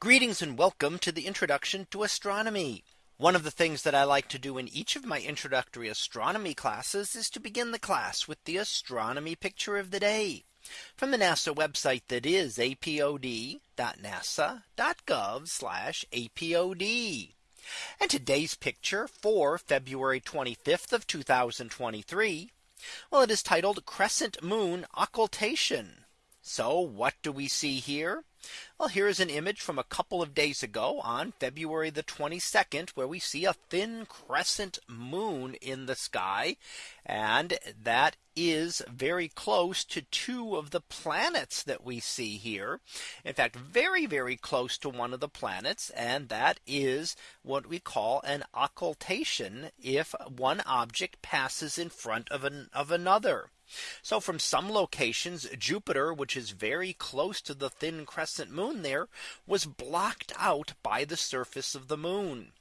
Greetings and welcome to the introduction to astronomy. One of the things that I like to do in each of my introductory astronomy classes is to begin the class with the astronomy picture of the day from the NASA website that is apod.nasa.gov apod. And today's picture for February 25th of 2023. Well, it is titled Crescent Moon Occultation. So what do we see here? Well, here is an image from a couple of days ago on February the 22nd, where we see a thin crescent moon in the sky. And that is very close to two of the planets that we see here. In fact, very, very close to one of the planets. And that is what we call an occultation if one object passes in front of an of another. So from some locations, Jupiter, which is very close to the thin crescent moon there, was blocked out by the surface of the moon.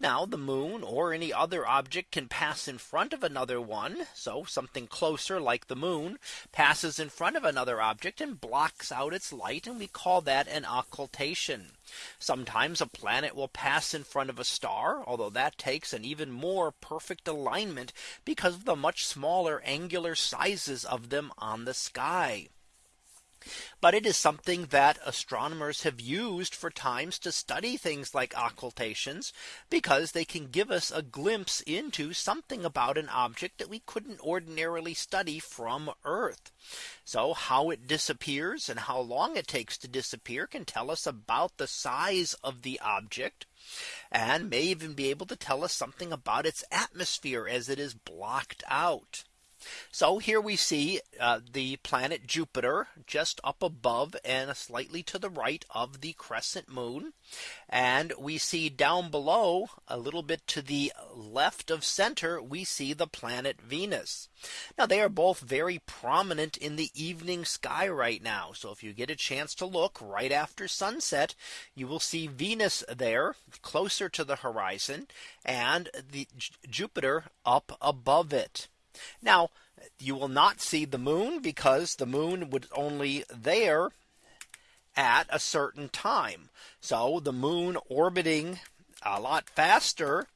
Now the moon or any other object can pass in front of another one. So something closer like the moon passes in front of another object and blocks out its light. And we call that an occultation. Sometimes a planet will pass in front of a star, although that takes an even more perfect alignment because of the much smaller angular sizes of them on the sky. But it is something that astronomers have used for times to study things like occultations because they can give us a glimpse into something about an object that we couldn't ordinarily study from Earth. So how it disappears and how long it takes to disappear can tell us about the size of the object and may even be able to tell us something about its atmosphere as it is blocked out. So here we see uh, the planet Jupiter just up above and slightly to the right of the crescent moon. And we see down below a little bit to the left of center, we see the planet Venus. Now they are both very prominent in the evening sky right now. So if you get a chance to look right after sunset, you will see Venus there closer to the horizon and the Jupiter up above it. Now you will not see the moon because the moon would only there at a certain time. So the moon orbiting a lot faster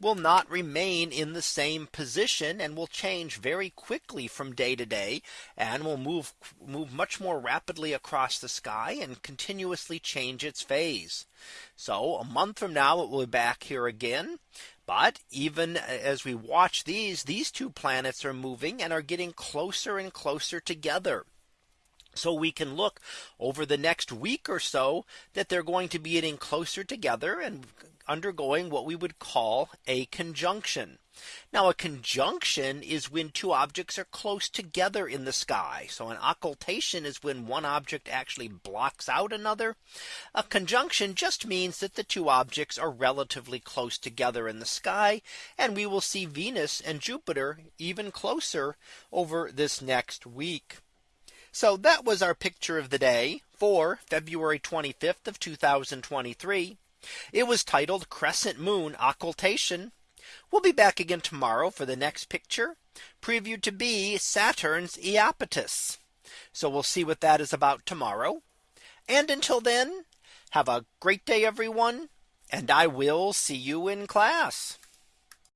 will not remain in the same position and will change very quickly from day to day and will move move much more rapidly across the sky and continuously change its phase. So a month from now it will be back here again. But even as we watch these, these two planets are moving and are getting closer and closer together. So we can look over the next week or so that they're going to be getting closer together and undergoing what we would call a conjunction. Now a conjunction is when two objects are close together in the sky. So an occultation is when one object actually blocks out another. A conjunction just means that the two objects are relatively close together in the sky. And we will see Venus and Jupiter even closer over this next week. So that was our picture of the day for February 25th of 2023. It was titled Crescent Moon Occultation. We'll be back again tomorrow for the next picture previewed to be Saturn's Iapetus. So we'll see what that is about tomorrow. And until then, have a great day, everyone. And I will see you in class.